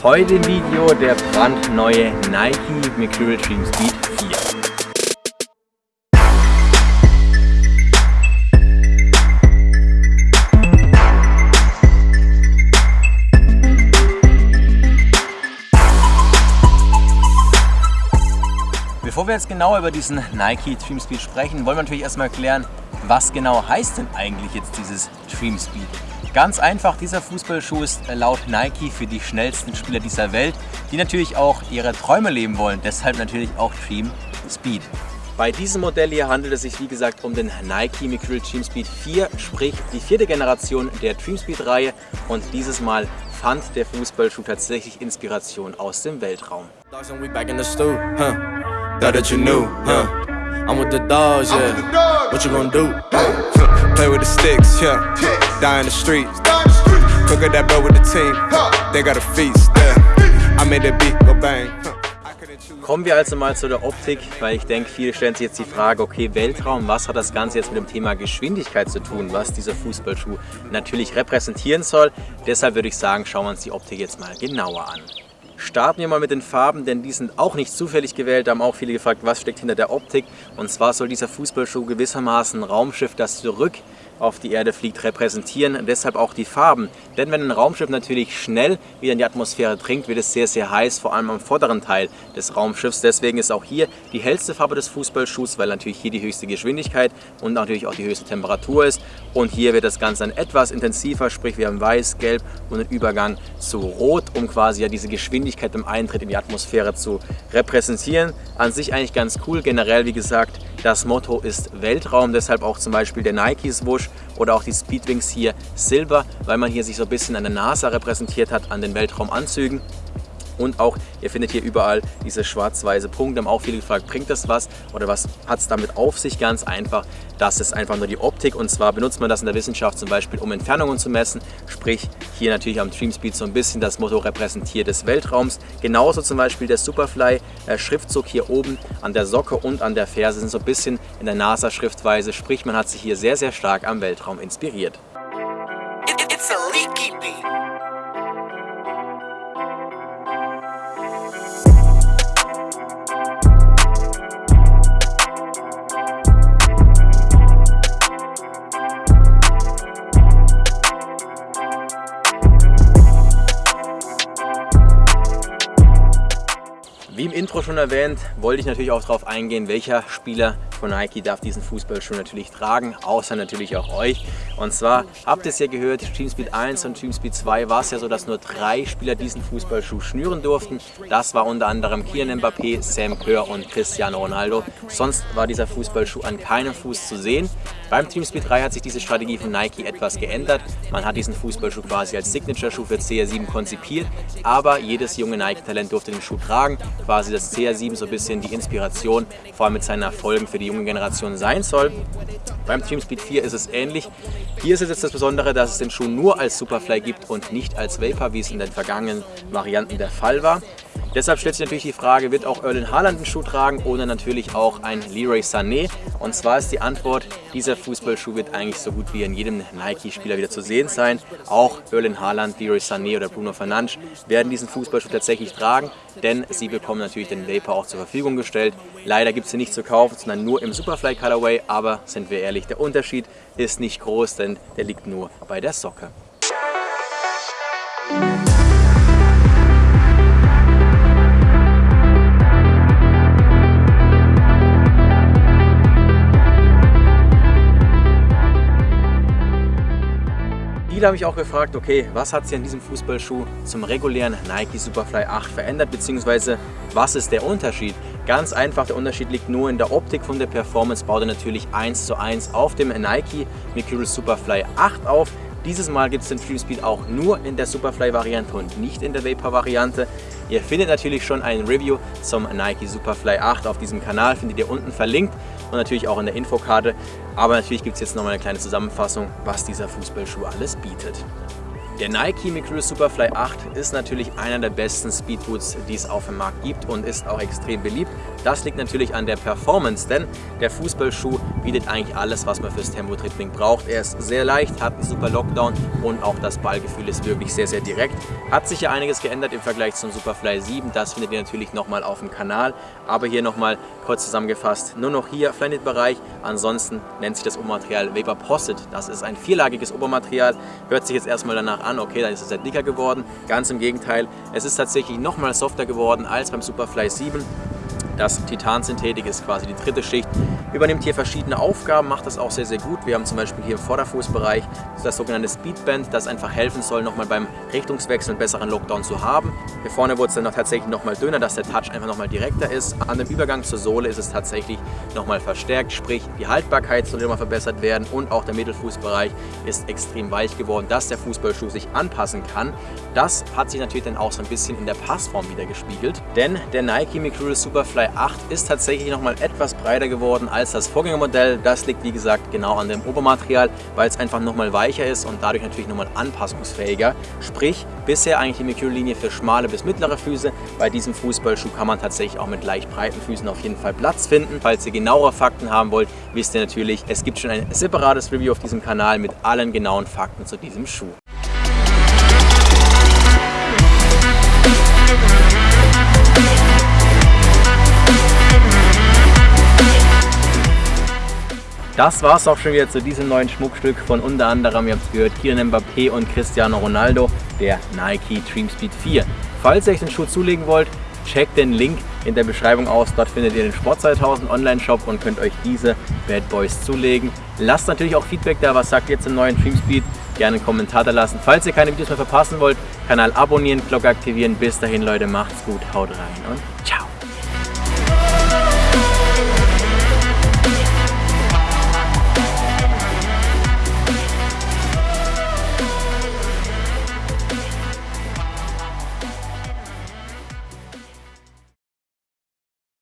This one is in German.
Heute im Video der brandneue Nike Mercurial Dream Speed 4. Bevor wir jetzt genauer über diesen Nike Dream Speed sprechen, wollen wir natürlich erstmal klären, was genau heißt denn eigentlich jetzt dieses Dream Speed? Ganz einfach, dieser Fußballschuh ist laut Nike für die schnellsten Spieler dieser Welt, die natürlich auch ihre Träume leben wollen, deshalb natürlich auch Dream Speed. Bei diesem Modell hier handelt es sich wie gesagt um den Nike Mercurial Dream Speed 4, sprich die vierte Generation der Dream Speed Reihe und dieses Mal fand der Fußballschuh tatsächlich Inspiration aus dem Weltraum. Play with the sticks, yeah. Die in the streets. Cook that bro with the team. They got a feast, yeah. I made that beat go bang. Kommen wir also mal zu der Optik, weil ich denke, viele stellen sich jetzt die Frage, okay, Weltraum, was hat das Ganze jetzt mit dem Thema Geschwindigkeit zu tun, was dieser Fußballschuh natürlich repräsentieren soll. Deshalb würde ich sagen, schauen wir uns die Optik jetzt mal genauer an. Starten wir mal mit den Farben, denn die sind auch nicht zufällig gewählt. Da haben auch viele gefragt, was steckt hinter der Optik. Und zwar soll dieser Fußballschuh gewissermaßen Raumschiff, das zurück auf die Erde fliegt, repräsentieren. Deshalb auch die Farben. Denn wenn ein Raumschiff natürlich schnell wieder in die Atmosphäre dringt, wird es sehr, sehr heiß, vor allem am vorderen Teil des Raumschiffs. Deswegen ist auch hier die hellste Farbe des Fußballschuhs, weil natürlich hier die höchste Geschwindigkeit und natürlich auch die höchste Temperatur ist. Und hier wird das Ganze dann etwas intensiver, sprich wir haben weiß, gelb und einen Übergang zu rot, um quasi ja diese Geschwindigkeit im Eintritt in die Atmosphäre zu repräsentieren. An sich eigentlich ganz cool. Generell, wie gesagt, das Motto ist Weltraum, deshalb auch zum Beispiel der Nike-Swoosh oder auch die Speedwings hier Silber, weil man hier sich so ein bisschen an der NASA repräsentiert hat, an den Weltraumanzügen. Und auch, ihr findet hier überall diese schwarz-weiße Punkte. Haben auch viele gefragt, bringt das was oder was hat es damit auf sich? Ganz einfach, das ist einfach nur die Optik. Und zwar benutzt man das in der Wissenschaft zum Beispiel, um Entfernungen zu messen. Sprich, hier natürlich am Dreamspeed so ein bisschen das Motto repräsentiert des Weltraums. Genauso zum Beispiel der Superfly-Schriftzug äh, hier oben an der Socke und an der Ferse sind so ein bisschen in der NASA-Schriftweise. Sprich, man hat sich hier sehr, sehr stark am Weltraum inspiriert. It's a leaky beat. Intro schon erwähnt, wollte ich natürlich auch darauf eingehen, welcher Spieler von Nike darf diesen Fußballschuh natürlich tragen, außer natürlich auch euch. Und zwar habt ihr es ja gehört, Team Speed 1 und Team Speed 2 war es ja so, dass nur drei Spieler diesen Fußballschuh schnüren durften. Das war unter anderem Kylian Mbappé, Sam Kerr und Cristiano Ronaldo. Sonst war dieser Fußballschuh an keinem Fuß zu sehen. Beim Team Speed 3 hat sich diese Strategie von Nike etwas geändert. Man hat diesen Fußballschuh quasi als Signature-Schuh für CR7 konzipiert, aber jedes junge Nike-Talent durfte den Schuh tragen. Quasi das CR7 so ein bisschen die Inspiration, vor allem mit seinen Erfolgen für die junge Generation sein soll. Beim Team Speed 4 ist es ähnlich. Hier ist es jetzt das Besondere, dass es den Schuh nur als Superfly gibt und nicht als Vapor, wie es in den vergangenen Varianten der Fall war. Deshalb stellt sich natürlich die Frage, wird auch Erlen Haaland einen Schuh tragen oder natürlich auch ein Leroy Sané? Und zwar ist die Antwort, dieser Fußballschuh wird eigentlich so gut wie in jedem Nike-Spieler wieder zu sehen sein. Auch Erlen Haaland, Leroy Sané oder Bruno Fernandes werden diesen Fußballschuh tatsächlich tragen, denn sie bekommen natürlich den Vapor auch zur Verfügung gestellt. Leider gibt es sie nicht zu kaufen, sondern nur im Superfly Colorway, aber sind wir ehrlich, der Unterschied ist nicht groß, denn der liegt nur bei der Socke. Viele habe ich auch gefragt, okay, was hat sich an diesem Fußballschuh zum regulären Nike Superfly 8 verändert, beziehungsweise was ist der Unterschied? Ganz einfach, der Unterschied liegt nur in der Optik von der Performance, baut er natürlich 1 zu 1 auf dem Nike Mercurial Superfly 8 auf. Dieses Mal gibt es den Free Speed auch nur in der Superfly-Variante und nicht in der Vapor-Variante. Ihr findet natürlich schon ein Review zum Nike Superfly 8 auf diesem Kanal, findet ihr unten verlinkt und natürlich auch in der Infokarte. Aber natürlich gibt es jetzt nochmal eine kleine Zusammenfassung, was dieser Fußballschuh alles bietet. Der Nike Mercurial Superfly 8 ist natürlich einer der besten Speedboots, die es auf dem Markt gibt und ist auch extrem beliebt. Das liegt natürlich an der Performance, denn der Fußballschuh bietet eigentlich alles, was man fürs Tempo-Dribbling braucht. Er ist sehr leicht, hat einen super Lockdown und auch das Ballgefühl ist wirklich sehr, sehr direkt. Hat sich ja einiges geändert im Vergleich zum Superfly 7, das findet ihr natürlich nochmal auf dem Kanal. Aber hier nochmal kurz zusammengefasst, nur noch hier Flyknit-Bereich, ansonsten nennt sich das Obermaterial Vapor Posset. Das ist ein vierlagiges Obermaterial, hört sich jetzt erstmal danach an, okay, dann ist es ja dicker geworden. Ganz im Gegenteil, es ist tatsächlich nochmal softer geworden als beim Superfly 7. Das Titansynthetik ist quasi die dritte Schicht. Übernimmt hier verschiedene Aufgaben, macht das auch sehr, sehr gut. Wir haben zum Beispiel hier im Vorderfußbereich das sogenannte Speedband, das einfach helfen soll, nochmal beim Richtungswechsel einen besseren Lockdown zu haben. Hier vorne wurde es dann noch tatsächlich nochmal dünner, dass der Touch einfach nochmal direkter ist. An dem Übergang zur Sohle ist es tatsächlich nochmal verstärkt, sprich die Haltbarkeit soll nochmal verbessert werden und auch der Mittelfußbereich ist extrem weich geworden, dass der Fußballschuh sich anpassen kann. Das hat sich natürlich dann auch so ein bisschen in der Passform wieder gespiegelt, denn der Nike Mercurial Superfly 8 ist tatsächlich nochmal etwas breiter geworden als das Vorgängermodell. Das liegt wie gesagt genau an dem Obermaterial, weil es einfach nochmal weicher ist und dadurch natürlich nochmal anpassungsfähiger. Sprich, bisher eigentlich die Mercurial-Linie für schmale bis mittlere Füße. Bei diesem Fußballschuh kann man tatsächlich auch mit leicht breiten Füßen auf jeden Fall Platz finden. Falls ihr genauere Fakten haben wollt, wisst ihr natürlich, es gibt schon ein separates Review auf diesem Kanal mit allen genauen Fakten zu diesem Schuh. Das war es auch schon wieder zu diesem neuen Schmuckstück von unter anderem, ihr habt es gehört, Kylian Mbappé und Cristiano Ronaldo, der Nike Dream Speed 4. Falls ihr euch den Schuh zulegen wollt, checkt den Link in der Beschreibung aus. Dort findet ihr den Sport 2000 Online-Shop und könnt euch diese Bad Boys zulegen. Lasst natürlich auch Feedback da, was sagt ihr zum neuen Dream Speed? Gerne einen Kommentar da lassen. Falls ihr keine Videos mehr verpassen wollt, Kanal abonnieren, Glocke aktivieren. Bis dahin Leute, macht's gut, haut rein und ciao!